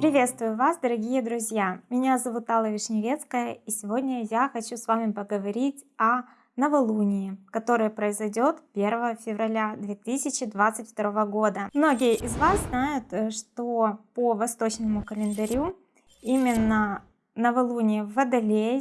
Приветствую вас, дорогие друзья! Меня зовут Алла Вишневецкая, и сегодня я хочу с вами поговорить о новолунии, которое произойдет 1 февраля 2022 года. Многие из вас знают, э, что по восточному календарю именно новолуние в Водолее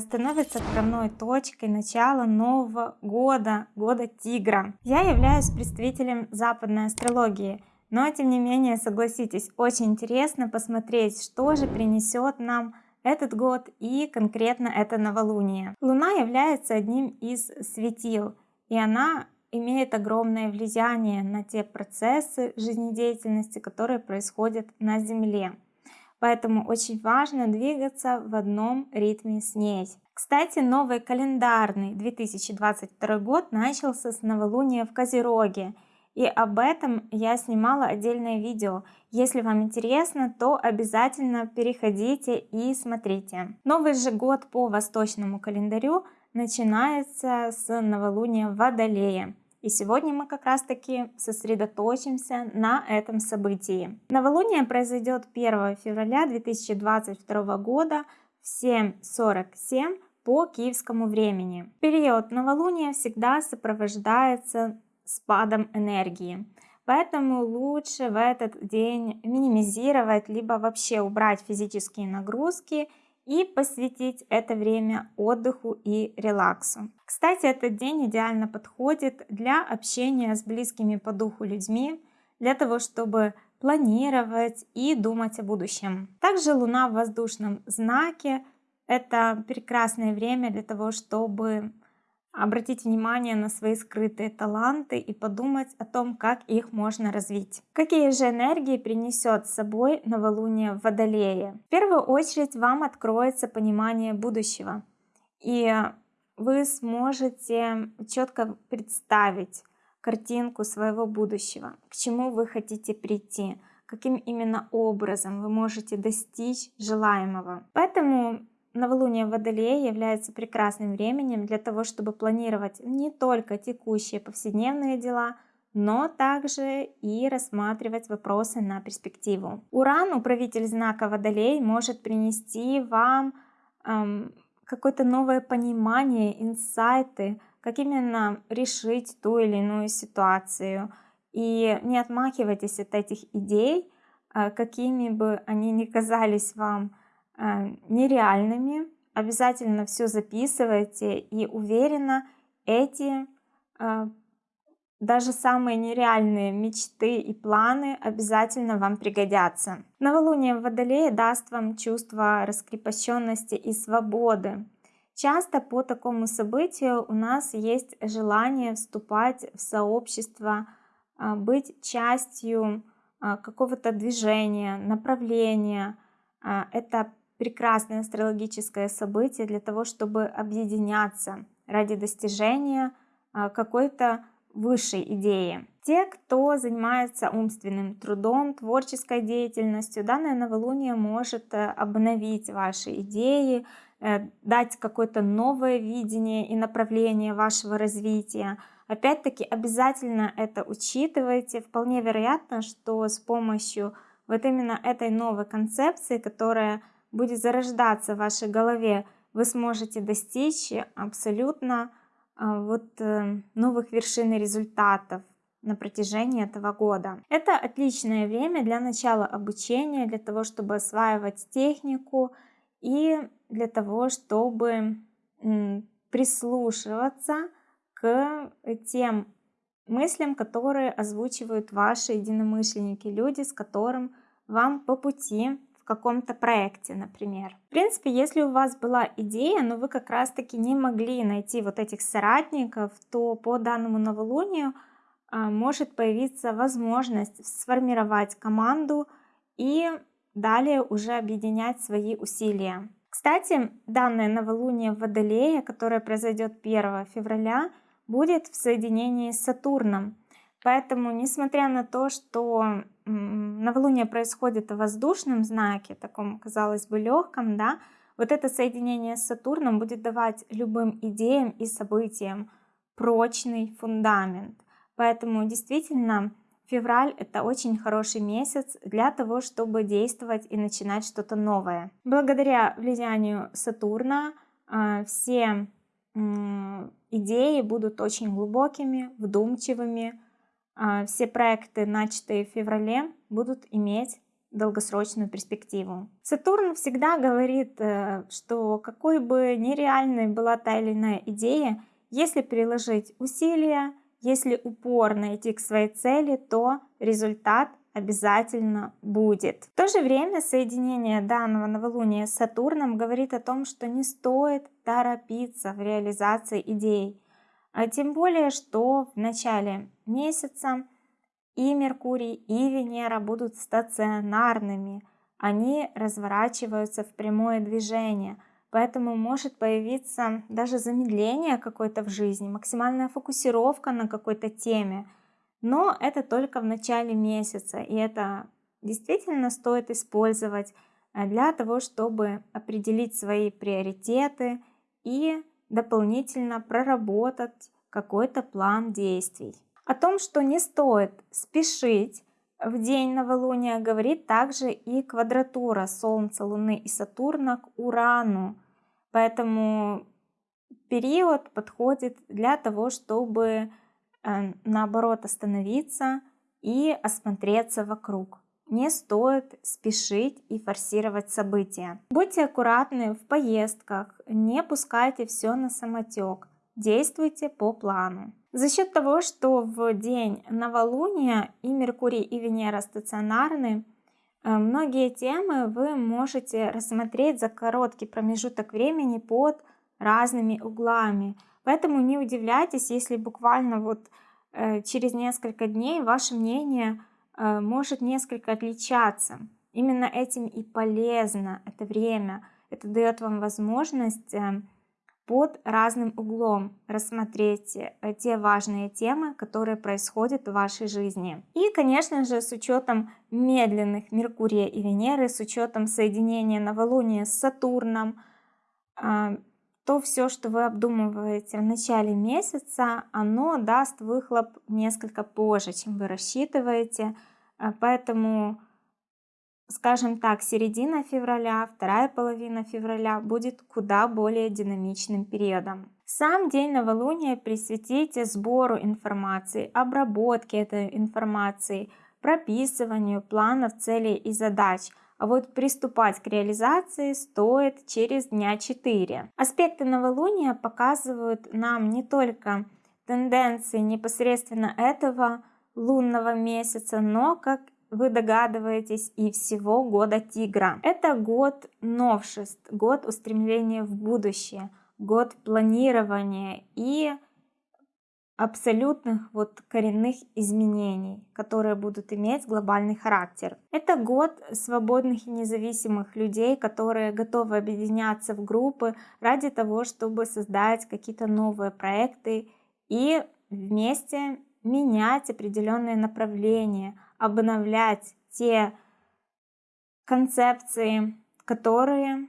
становится отправной точкой начала нового года, года тигра. Я являюсь представителем западной астрологии, но тем не менее, согласитесь, очень интересно посмотреть, что же принесет нам этот год и конкретно это новолуние. Луна является одним из светил, и она имеет огромное влияние на те процессы жизнедеятельности, которые происходят на Земле. Поэтому очень важно двигаться в одном ритме с ней. Кстати, новый календарный 2022 год начался с новолуния в Козероге. И об этом я снимала отдельное видео. Если вам интересно, то обязательно переходите и смотрите. Новый же год по восточному календарю начинается с новолуния Водолея. И сегодня мы как раз таки сосредоточимся на этом событии. Новолуние произойдет 1 февраля 2022 года в 7.47 по киевскому времени. Период новолуния всегда сопровождается спадом энергии. Поэтому лучше в этот день минимизировать, либо вообще убрать физические нагрузки и посвятить это время отдыху и релаксу. Кстати, этот день идеально подходит для общения с близкими по духу людьми, для того, чтобы планировать и думать о будущем. Также Луна в воздушном знаке – это прекрасное время для того, чтобы обратить внимание на свои скрытые таланты и подумать о том, как их можно развить. Какие же энергии принесет с собой новолуние в Водолее? В первую очередь вам откроется понимание будущего, и вы сможете четко представить картинку своего будущего, к чему вы хотите прийти, каким именно образом вы можете достичь желаемого. Поэтому Новолуние в Водолее является прекрасным временем для того, чтобы планировать не только текущие повседневные дела, но также и рассматривать вопросы на перспективу. Уран, управитель знака Водолей, может принести вам эм, какое-то новое понимание, инсайты, как именно решить ту или иную ситуацию. И не отмахивайтесь от этих идей, э, какими бы они ни казались вам нереальными. Обязательно все записывайте и уверенно эти э, даже самые нереальные мечты и планы обязательно вам пригодятся. Новолуние в Водолее даст вам чувство раскрепощенности и свободы. Часто по такому событию у нас есть желание вступать в сообщество, э, быть частью какого-то движения, направления. Это прекрасное астрологическое событие для того, чтобы объединяться ради достижения а, какой-то высшей идеи. Те, кто занимается умственным трудом, творческой деятельностью, данное новолуние может э, обновить ваши идеи, э, дать какое-то новое видение и направление вашего развития. Опять-таки обязательно это учитывайте. Вполне вероятно, что с помощью вот именно этой новой концепции, которая будет зарождаться в вашей голове, вы сможете достичь абсолютно а, вот э, новых вершин и результатов на протяжении этого года. Это отличное время для начала обучения, для того, чтобы осваивать технику и для того, чтобы прислушиваться к тем мыслям, которые озвучивают ваши единомышленники, люди, с которым вам по пути каком-то проекте, например. В принципе, если у вас была идея, но вы как раз-таки не могли найти вот этих соратников, то по данному новолунию а, может появиться возможность сформировать команду и далее уже объединять свои усилия. Кстати, данное новолуние в Водолее, которое произойдет 1 февраля, будет в соединении с Сатурном. Поэтому, несмотря на то, что новолуние происходит в воздушном знаке, таком, казалось бы, легком, да, вот это соединение с Сатурном будет давать любым идеям и событиям прочный фундамент. Поэтому действительно февраль это очень хороший месяц для того, чтобы действовать и начинать что-то новое. Благодаря влиянию Сатурна э, все идеи будут очень глубокими, вдумчивыми. Э, все проекты, начатые в феврале, будут иметь долгосрочную перспективу. Сатурн всегда говорит, э, что какой бы нереальной была та или иная идея, если приложить усилия, если упорно идти к своей цели, то результат обязательно будет. В то же время соединение данного новолуния с Сатурном говорит о том, что не стоит торопиться в реализации идей. А тем более, что в начале месяца и Меркурий, и Венера будут стационарными. Они разворачиваются в прямое движение, поэтому может появиться даже замедление какое-то в жизни, максимальная фокусировка на какой-то теме. Но это только в начале месяца, и это действительно стоит использовать э, для того, чтобы определить свои приоритеты и дополнительно проработать какой-то план действий. О том, что не стоит спешить в день новолуния, говорит также и квадратура Солнца, Луны и Сатурна к Урану. Поэтому период подходит для того, чтобы э, наоборот остановиться и осмотреться вокруг. Не стоит спешить и форсировать события. Будьте аккуратны в поездках, не пускайте все на самотек, действуйте по плану. За счет того, что в день новолуния и Меркурий, и Венера стационарны, э, многие темы вы можете рассмотреть за короткий промежуток времени под разными углами. Поэтому не удивляйтесь, если буквально вот э, через несколько дней ваше мнение может несколько отличаться. Именно этим и полезно это время. Это дает вам возможность под разным углом рассмотреть э, те важные темы, которые происходят в вашей жизни. И, конечно же, с учетом медленных Меркурия и Венеры, с учетом соединения новолуния с Сатурном, то все, что вы обдумываете в начале месяца, оно даст выхлоп несколько позже, чем вы рассчитываете. А, поэтому скажем так, середина февраля, вторая половина февраля будет куда более динамичным периодом. Сам день новолуния присвятите сбору информации, обработке этой информации, прописыванию планов, целей и задач, а вот приступать к реализации стоит через дня 4. Аспекты новолуния показывают нам не только тенденции непосредственно этого лунного месяца, но как вы догадываетесь, и всего года тигра. Это год новшеств, год устремления в будущее, год планирования и абсолютных вот коренных изменений, которые будут иметь глобальный характер. Это год свободных и независимых людей, которые готовы объединяться в группы ради того, чтобы создать какие-то новые проекты и вместе менять определенные направления, обновлять те концепции, которые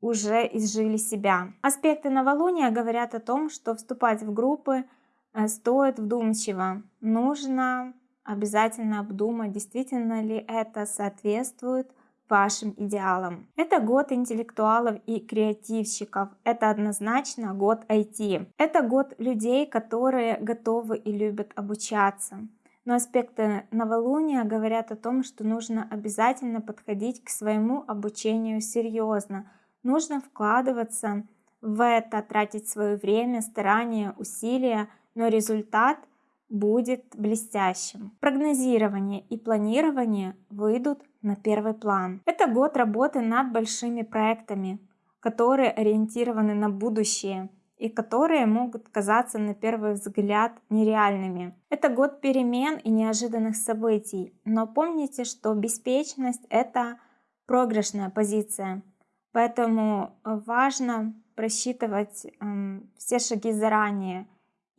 уже изжили себя. Аспекты новолуния говорят о том, что вступать в группы стоит вдумчиво. Нужно обязательно обдумать, действительно ли это соответствует вашим идеалам. Это год интеллектуалов и креативщиков. Это однозначно год IT. Это год людей, которые готовы и любят обучаться. Но аспекты новолуния говорят о том, что нужно обязательно подходить к своему обучению серьезно. Нужно вкладываться в это, тратить свое время, старания, усилия, но результат будет блестящим. Прогнозирование и планирование выйдут на первый план. Это год работы над большими проектами, которые ориентированы на будущее и которые могут казаться на первый взгляд нереальными. Это год перемен и неожиданных событий, но помните, что беспечность — это проигрышная позиция, поэтому важно просчитывать э, все шаги заранее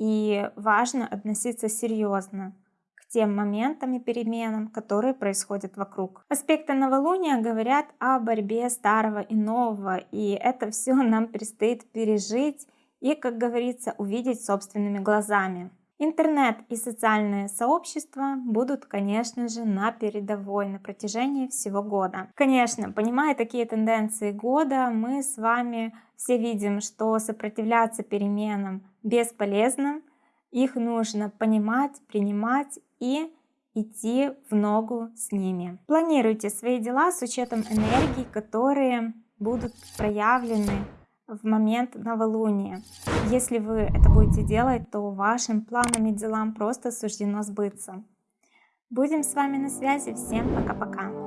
и важно относиться серьезно к тем моментам и переменам, которые происходят вокруг. Аспекты новолуния говорят о борьбе старого и нового, и это все нам предстоит пережить и, как говорится, увидеть собственными глазами. Интернет и социальные сообщества будут, конечно же, на передовой на протяжении всего года. Конечно, понимая такие тенденции года, мы с вами все видим, что сопротивляться переменам бесполезно. Их нужно понимать, принимать и идти в ногу с ними. Планируйте свои дела с учетом энергий, которые будут проявлены в момент новолуния. Если вы это будете делать, то вашим планам и делам просто суждено сбыться. Будем с вами на связи. Всем пока-пока.